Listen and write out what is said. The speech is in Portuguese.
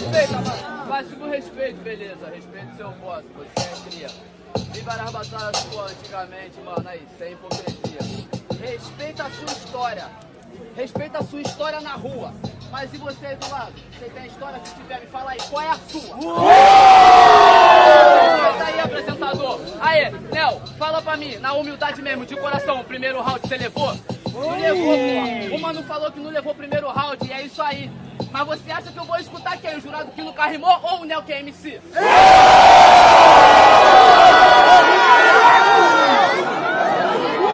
respeita, mano. Básico respeito, beleza. Respeito seu voto, você é cria. Vi várias batalhas suas antigamente, mano, aí, sem hipocrisia. Respeita a sua história. Respeita a sua história na rua. Mas e você aí do lado? Você tem história? Se tiver, me fala aí, qual é a sua? Respeita aí, apresentador. Aê, Léo, fala pra mim, na humildade mesmo, de coração, o primeiro round você levou? Não levou, pô. O mano falou que não levou o primeiro round, e é isso aí. Mas você acha que eu vou escutar quem? O jurado que nunca rimou ou o Nel que é MC?